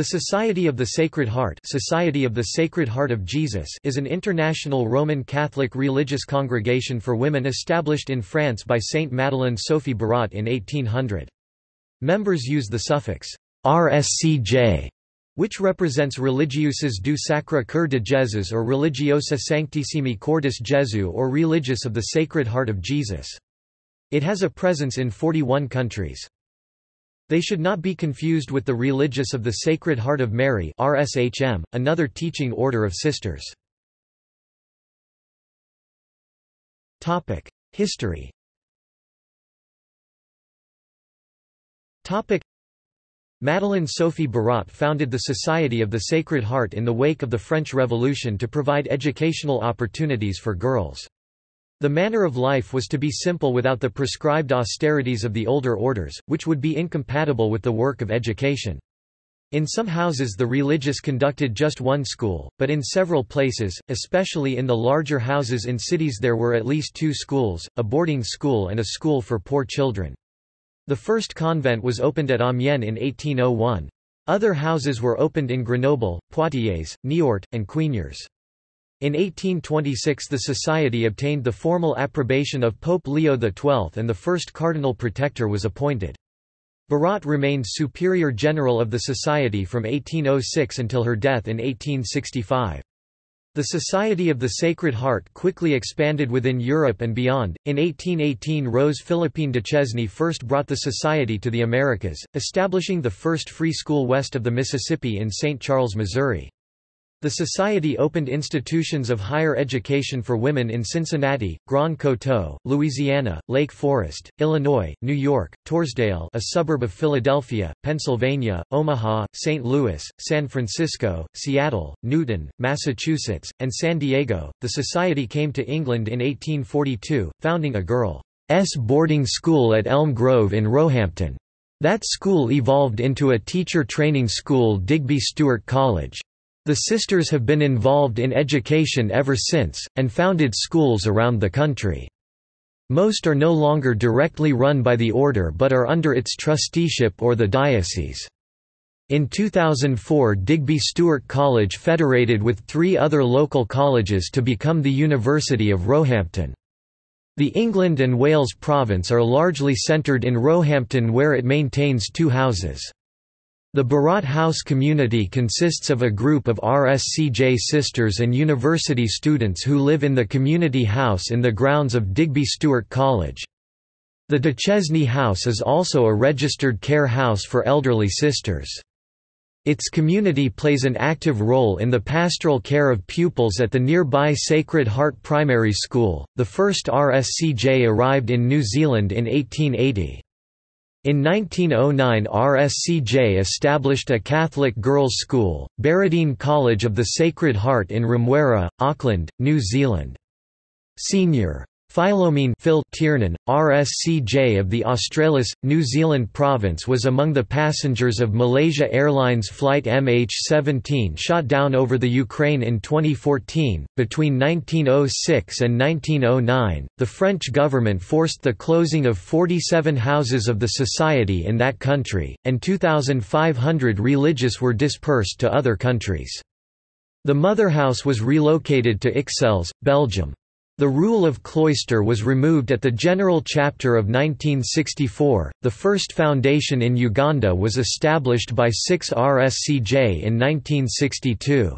The Society of the Sacred Heart Society of the Sacred Heart of Jesus is an international Roman Catholic religious congregation for women established in France by Saint Madeleine Sophie Barat in 1800. Members use the suffix RSCJ, which represents Religieuses du Sacre Cœur de Jésus or Religiosa Sanctissimi Cordis Jesu or Religious of the Sacred Heart of Jesus. It has a presence in 41 countries. They should not be confused with the Religious of the Sacred Heart of Mary RSHM, another teaching order of sisters. History Madeleine Sophie Barat founded the Society of the Sacred Heart in the wake of the French Revolution to provide educational opportunities for girls. The manner of life was to be simple without the prescribed austerities of the older orders, which would be incompatible with the work of education. In some houses the religious conducted just one school, but in several places, especially in the larger houses in cities there were at least two schools, a boarding school and a school for poor children. The first convent was opened at Amiens in 1801. Other houses were opened in Grenoble, Poitiers, Niort, and Quignières. In 1826 the Society obtained the formal approbation of Pope Leo XII and the first cardinal protector was appointed. Barat remained Superior General of the Society from 1806 until her death in 1865. The Society of the Sacred Heart quickly expanded within Europe and beyond. In 1818, Rose Philippine Duchesne first brought the Society to the Americas, establishing the first free school west of the Mississippi in St. Charles, Missouri. The Society opened institutions of higher education for women in Cincinnati, Grand Coteau, Louisiana, Lake Forest, Illinois, New York, Torresdale a suburb of Philadelphia, Pennsylvania, Omaha, St. Louis, San Francisco, Seattle, Newton, Massachusetts, and San Diego. The Society came to England in 1842, founding a girls' boarding school at Elm Grove in Roehampton. That school evolved into a teacher training school Digby Stuart College. The sisters have been involved in education ever since, and founded schools around the country. Most are no longer directly run by the order but are under its trusteeship or the diocese. In 2004 Digby Stuart College federated with three other local colleges to become the University of Roehampton. The England and Wales province are largely centred in Roehampton where it maintains two houses. The Barat House community consists of a group of RSCJ sisters and university students who live in the community house in the grounds of Digby Stuart College. The Duchesne House is also a registered care house for elderly sisters. Its community plays an active role in the pastoral care of pupils at the nearby Sacred Heart Primary School. The first RSCJ arrived in New Zealand in 1880. In 1909 RSCJ established a Catholic girls' school, Baradene College of the Sacred Heart in Remuera, Auckland, New Zealand. Senior Philomene Phil Tiernan, RSCJ of the Australis, New Zealand province was among the passengers of Malaysia Airlines flight MH17 shot down over the Ukraine in 2014. Between 1906 and 1909, the French government forced the closing of 47 houses of the society in that country, and 2,500 religious were dispersed to other countries. The mother house was relocated to Ixelles, Belgium. The rule of cloister was removed at the General Chapter of 1964. The first foundation in Uganda was established by 6 RSCJ in 1962.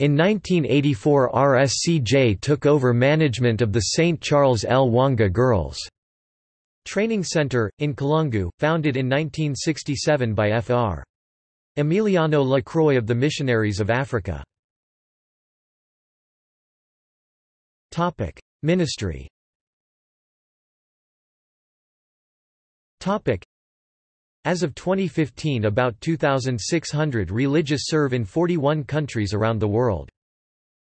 In 1984 RSCJ took over management of the St. Charles Lwanga Girls' Training Center, in Kalungu, founded in 1967 by Fr. Emiliano Lacroix of the Missionaries of Africa. Topic: Ministry. Topic: As of 2015 about 2,600 religious serve in 41 countries around the world.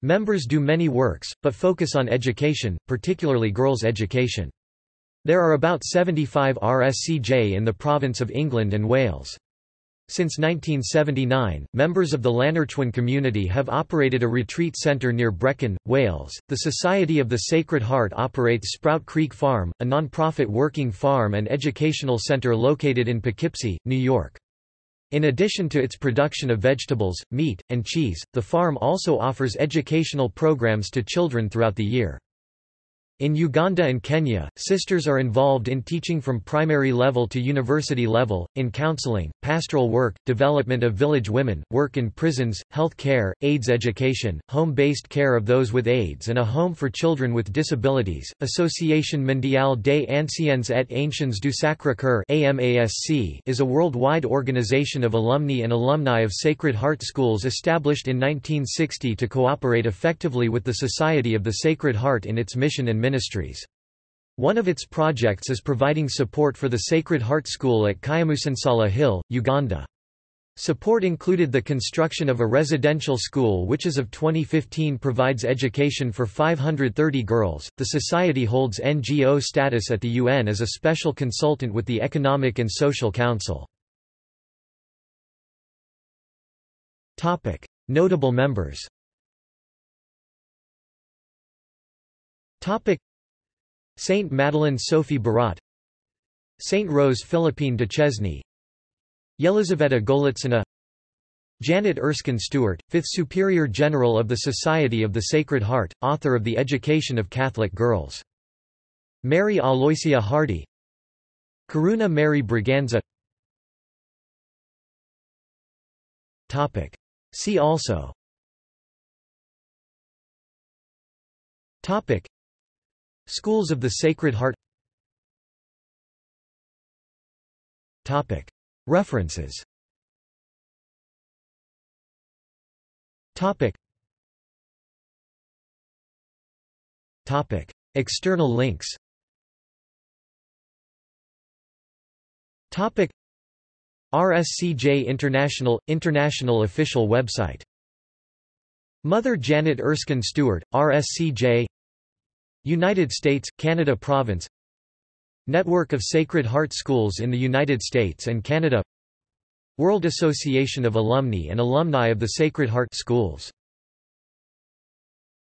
Members do many works, but focus on education, particularly girls' education. There are about 75 RSCJ in the province of England and Wales. Since 1979, members of the Llanerchwyn community have operated a retreat centre near Brecon, Wales. The Society of the Sacred Heart operates Sprout Creek Farm, a non-profit working farm and educational centre located in Poughkeepsie, New York. In addition to its production of vegetables, meat, and cheese, the farm also offers educational programs to children throughout the year. In Uganda and Kenya, sisters are involved in teaching from primary level to university level, in counseling, pastoral work, development of village women, work in prisons, health care, AIDS education, home-based care of those with AIDS and a home for children with disabilities. Association Mondiale des Anciens et Anciennes du Sacré-Cœur is a worldwide organization of alumni and alumni of Sacred Heart schools established in 1960 to cooperate effectively with the Society of the Sacred Heart in its mission and ministries. One of its projects is providing support for the Sacred Heart School at Kyamusansala Hill, Uganda. Support included the construction of a residential school which as of 2015 provides education for 530 girls. The society holds NGO status at the UN as a special consultant with the Economic and Social Council. Topic: Notable members. Topic: Saint Madeleine Sophie Barat Saint Rose Philippine Duchesne Yelizaveta Golitsina Janet Erskine Stuart, 5th Superior General of the Society of the Sacred Heart, author of The Education of Catholic Girls. Mary Aloysia Hardy Karuna Mary Braganza. See also Schools of the Sacred Heart. References. External links. RSCJ International – International official website. Mother Janet Erskine Stuart, RSCJ United States, Canada Province Network of Sacred Heart Schools in the United States and Canada World Association of Alumni and Alumni of the Sacred Heart Schools